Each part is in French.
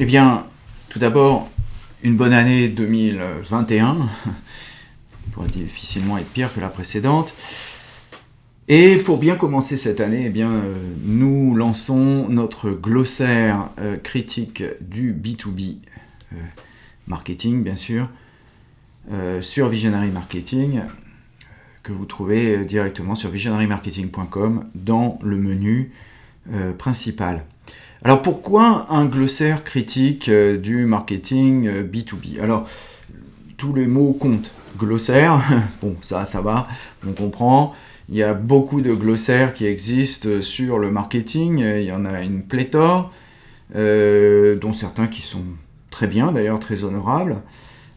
Eh bien, tout d'abord, une bonne année 2021. pourrait difficilement être pire que la précédente. Et pour bien commencer cette année, eh bien, euh, nous lançons notre glossaire euh, critique du B2B euh, marketing, bien sûr, sur Visionary Marketing, que vous trouvez directement sur visionarymarketing.com dans le menu principal. Alors pourquoi un glossaire critique du marketing B2B Alors, tous les mots comptent glossaire, bon ça, ça va, on comprend. Il y a beaucoup de glossaires qui existent sur le marketing, il y en a une pléthore, euh, dont certains qui sont très bien, d'ailleurs très honorables.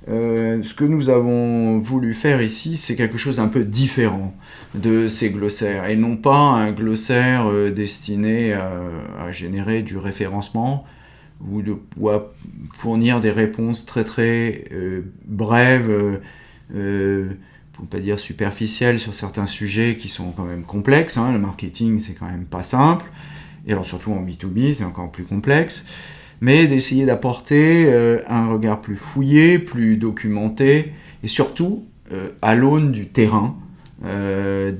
Euh, ce que nous avons voulu faire ici, c'est quelque chose d'un peu différent de ces glossaires, et non pas un glossaire euh, destiné à, générer du référencement, ou, à fournir des réponses très très brèves, euh, pour ne pas dire superficielle sur certains sujets qui sont quand même complexes. Hein. Le marketing, c'est quand même pas simple. Et alors surtout en B2B, c'est encore plus complexe. Mais d'essayer d'apporter euh, un regard plus fouillé, plus documenté, et surtout euh, à l'aune du terrain, de,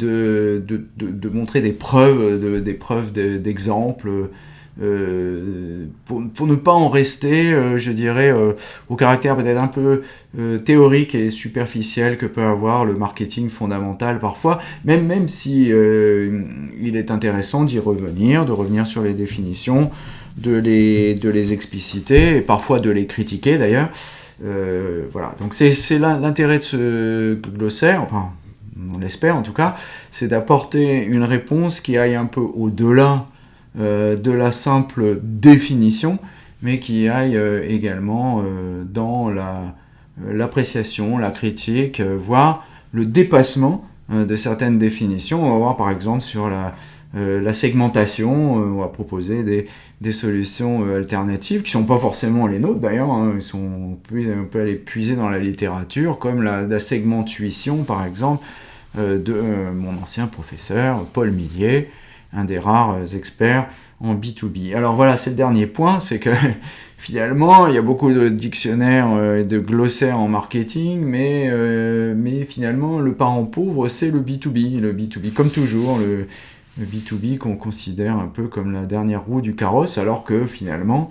de, de, montrer des preuves, des preuves d'exemples, euh, pour, pour, ne pas en rester, euh, je dirais, euh, au caractère peut-être un peu théorique et superficiel que peut avoir le marketing fondamental parfois, même, même si il est intéressant d'y revenir, de revenir sur les définitions, de les, de les expliciter, et parfois de les critiquer d'ailleurs. voilà, donc c'est l'intérêt de ce glossaire, enfin, on l'espère en tout cas, c'est d'apporter une réponse qui aille un peu au-delà euh, de la simple définition, mais qui aille euh, également euh, dans l'appréciation, la, critique, voire le dépassement de certaines définitions. On va voir par exemple sur la, segmentation, on va proposer des, solutions alternatives qui sont pas forcément les nôtres d'ailleurs, hein. on, peut aller puiser dans la littérature, comme la, la par exemple de mon ancien professeur Paul Millier, un des rares euh, experts en B2B. Alors voilà, c'est le dernier point, c'est que finalement, il y a beaucoup de dictionnaires euh, et de glossaires en marketing, mais, euh, mais finalement, le parent pauvre, c'est le B2B. Le B2B, comme toujours, le, B2B qu'on considère un peu comme la dernière roue du carrosse, alors que finalement,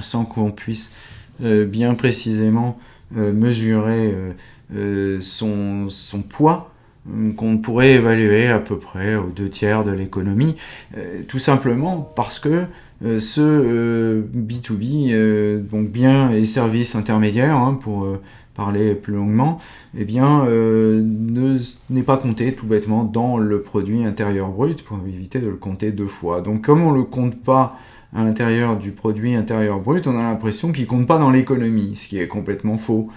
sans qu'on puisse bien précisément mesurer son, son poids, qu'on pourrait évaluer à peu près aux deux tiers de l'économie, euh, tout simplement parce que euh, ce B2B, euh, donc biens et services intermédiaires, hein, pour parler plus longuement, eh bien, n'est pas compté tout bêtement dans le produit intérieur brut pour éviter de le compter deux fois. Donc comme on ne le compte pas à l'intérieur du produit intérieur brut, on a l'impression qu'il ne compte pas dans l'économie, ce qui est complètement faux.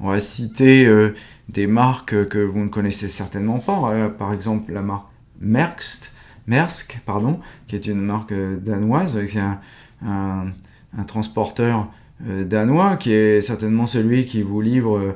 On va citer euh, des marques que vous ne connaissez certainement pas, euh, par exemple la marque Merckx, Maersk, pardon, qui est une marque euh, danoise, c'est un, transporteur danois qui est certainement celui qui vous livre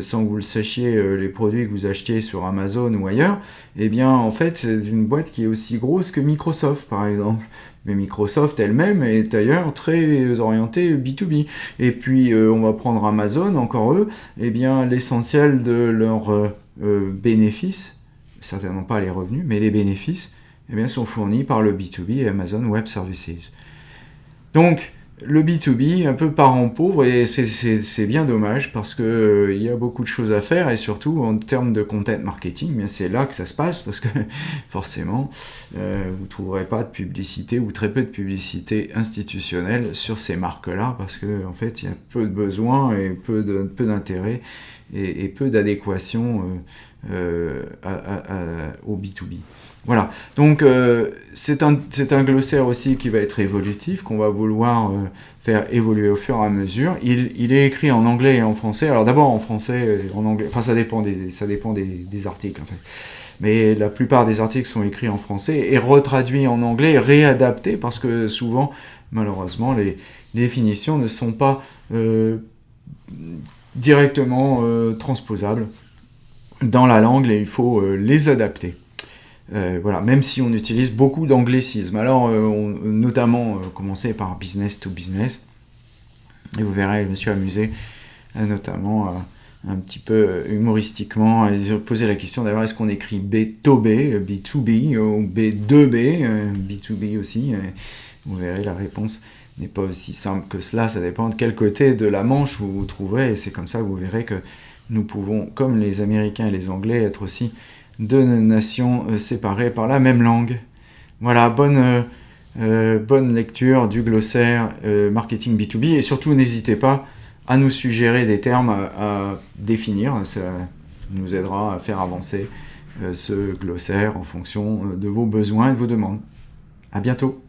sans que vous le sachiez, les produits que vous achetez sur Amazon ou ailleurs, eh bien, en fait, c'est une boîte qui est aussi grosse que Microsoft, par exemple. Mais Microsoft elle-même est d'ailleurs très orientée B2B. Et puis euh, on va prendre Amazon, encore eux, eh bien l'essentiel de leurs euh, euh, bénéfices, certainement pas les revenus, mais les bénéfices, eh bien, sont fournis par le B2B et Amazon Web Services. Donc, le B2B, un peu parent pauvre, et c'est bien dommage parce qu'il euh, y a beaucoup de choses à faire, et surtout en termes de content marketing, c'est là que ça se passe, parce que forcément, euh, vous ne trouverez pas de publicité, ou très peu de publicité institutionnelle sur ces marques-là, parce qu'en en fait, il y a peu de besoins, et peu d'intérêt, peu et, et, peu d'adéquation euh, au B2B. Voilà, donc euh, c'est un, un, glossaire aussi qui va être évolutif, qu'on va vouloir euh, faire évoluer au fur et à mesure. Il, il, est écrit en anglais et en français. Alors d'abord en français et en anglais, enfin ça dépend, des, ça dépend des, articles en fait. Mais la plupart des articles sont écrits en français et retraduits en anglais réadaptés parce que souvent, malheureusement, les, définitions ne sont pas euh, directement transposables dans la langue et il faut les adapter. Euh, voilà, même si on utilise beaucoup d'anglicisme. Alors, euh, notamment, euh, commencer par business to business, Et vous verrez, je me suis amusé, notamment un petit peu humoristiquement, à poser la question d'ailleurs, est-ce qu'on écrit B2B, B2B, ou B2B, B2B aussi Vous verrez, la réponse n'est pas aussi simple que cela, ça dépend de quel côté de la Manche vous vous trouverez, et c'est comme ça que vous verrez que nous pouvons, comme les Américains et les Anglais, être aussi deux nations euh, séparées par la même langue. Voilà, bonne, euh, euh, bonne lecture du glossaire marketing B2B, et surtout n'hésitez pas à nous suggérer des termes à, définir, ça nous aidera à faire avancer ce glossaire en fonction de vos besoins et de vos demandes. À bientôt